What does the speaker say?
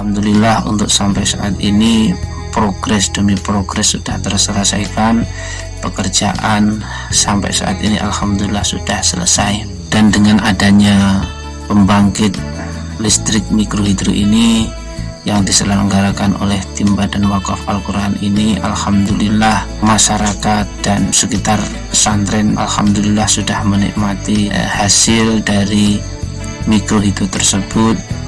Alhamdulillah untuk sampai saat ini progres demi progres sudah terselesaikan. Pekerjaan sampai saat ini Alhamdulillah sudah selesai. Dan dengan adanya pembangkit listrik mikrohidro ini yang diselenggarakan oleh tim Badan Wakaf Al-Quran ini Alhamdulillah masyarakat dan sekitar pesantren Alhamdulillah sudah menikmati eh, hasil dari mikrohidro tersebut.